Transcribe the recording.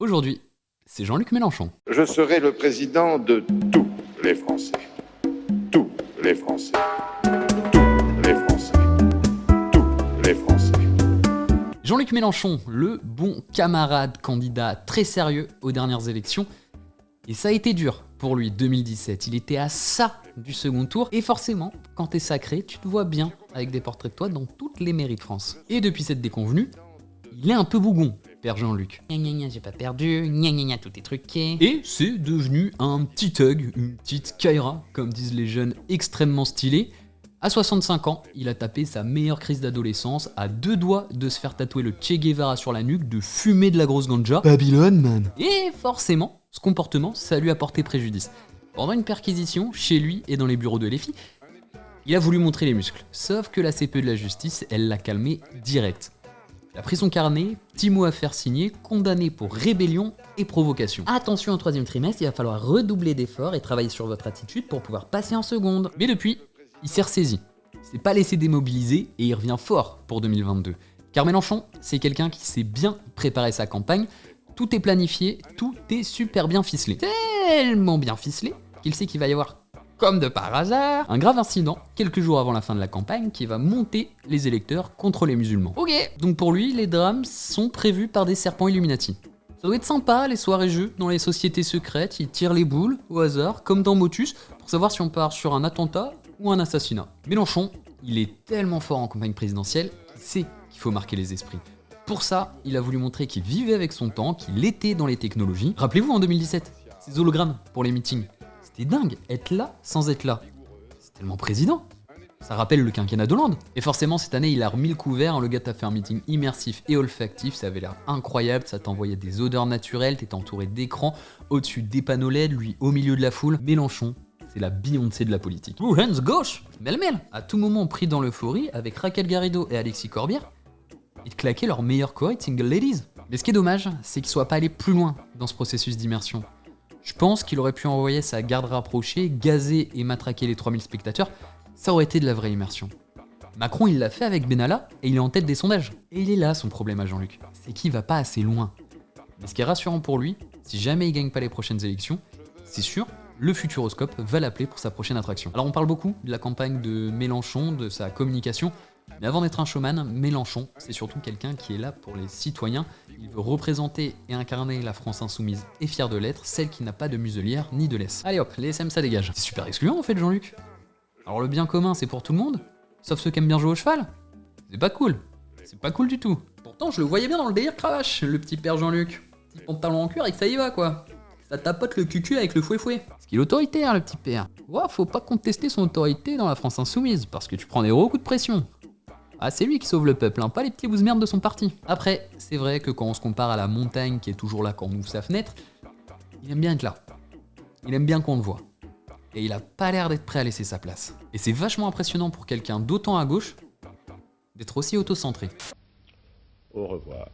Aujourd'hui, c'est Jean-Luc Mélenchon. Je serai le président de tous les Français. Tous les Français. Tous les Français. Tous les Français. Jean-Luc Mélenchon, le bon camarade candidat très sérieux aux dernières élections. Et ça a été dur pour lui 2017. Il était à ça du second tour. Et forcément, quand t'es sacré, tu te vois bien avec des portraits de toi dans toutes les mairies de France. Et depuis cette déconvenue, il est un peu bougon, Père Jean-Luc. Gna gna gna, j'ai pas perdu, gna gna gna, tout est truqué. Et c'est devenu un petit thug, une petite Kaira, comme disent les jeunes extrêmement stylés. À 65 ans, il a tapé sa meilleure crise d'adolescence, à deux doigts de se faire tatouer le Che Guevara sur la nuque, de fumer de la grosse ganja. Babylone, man Et forcément, ce comportement, ça lui a porté préjudice. Pendant une perquisition, chez lui et dans les bureaux de l'EFI, il a voulu montrer les muscles. Sauf que la CPE de la justice, elle l'a calmé direct. Il a pris son carnet, petit mot à faire signer, condamné pour rébellion et provocation. Attention au troisième trimestre, il va falloir redoubler d'efforts et travailler sur votre attitude pour pouvoir passer en seconde. Mais depuis, il s'est ressaisi. Il s'est pas laissé démobiliser et il revient fort pour 2022. Car Mélenchon, c'est quelqu'un qui sait bien préparer sa campagne. Tout est planifié, tout est super bien ficelé. Tellement bien ficelé qu'il sait qu'il va y avoir comme de par hasard, un grave incident quelques jours avant la fin de la campagne qui va monter les électeurs contre les musulmans. Ok, donc pour lui, les drames sont prévus par des serpents Illuminati. Ça doit être sympa les soirées jeux dans les sociétés secrètes, ils tirent les boules au hasard, comme dans Motus, pour savoir si on part sur un attentat ou un assassinat. Mélenchon, il est tellement fort en campagne présidentielle qu'il sait qu'il faut marquer les esprits. Pour ça, il a voulu montrer qu'il vivait avec son temps, qu'il était dans les technologies. Rappelez-vous en 2017, ces hologrammes pour les meetings. C'était dingue, être là sans être là. C'est tellement président. Ça rappelle le quinquennat d'Hollande. Et forcément, cette année, il a remis le couvert. Le gars t'a fait un meeting immersif et olfactif. Ça avait l'air incroyable. Ça t'envoyait des odeurs naturelles. T'étais entouré d'écrans. Au-dessus des panneaux LED, lui au milieu de la foule. Mélenchon, c'est la Beyoncé de la politique. Ouh, hands gauche Mel-mel À tout moment pris dans l'euphorie, avec Raquel Garrido et Alexis Corbière, ils claquaient leur meilleur choré Single Ladies. Mais ce qui est dommage, c'est qu'il soit pas allé plus loin dans ce processus d'immersion. Je pense qu'il aurait pu envoyer sa garde rapprochée, gazer et matraquer les 3000 spectateurs, ça aurait été de la vraie immersion. Macron, il l'a fait avec Benalla et il est en tête des sondages. Et il est là son problème à Jean-Luc, c'est qu'il va pas assez loin. Mais ce qui est rassurant pour lui, si jamais il gagne pas les prochaines élections, c'est sûr, le Futuroscope va l'appeler pour sa prochaine attraction. Alors on parle beaucoup de la campagne de Mélenchon, de sa communication, mais avant d'être un showman, Mélenchon, c'est surtout quelqu'un qui est là pour les citoyens. Il veut représenter et incarner la France insoumise et fière de l'être, celle qui n'a pas de muselière ni de laisse. Allez hop, les SM ça dégage. C'est super excluant en fait Jean-Luc. Alors le bien commun c'est pour tout le monde, sauf ceux qui aiment bien jouer au cheval. C'est pas cool. C'est pas cool du tout. Pourtant je le voyais bien dans le délire cravache, le petit père Jean-Luc. Petit pantalon en cuir et que ça y va quoi. Ça tapote le cucu avec le fouet-fouet. Ce qu'il est autoritaire le petit père. Ouah, faut pas contester son autorité dans la France insoumise, parce que tu prends des gros coups de pression. Ah, c'est lui qui sauve le peuple, hein, pas les petits bousses merde de son parti. Après, c'est vrai que quand on se compare à la montagne qui est toujours là quand on ouvre sa fenêtre, il aime bien être là. Il aime bien qu'on le voit. Et il a pas l'air d'être prêt à laisser sa place. Et c'est vachement impressionnant pour quelqu'un d'autant à gauche d'être aussi auto-centré. Au revoir.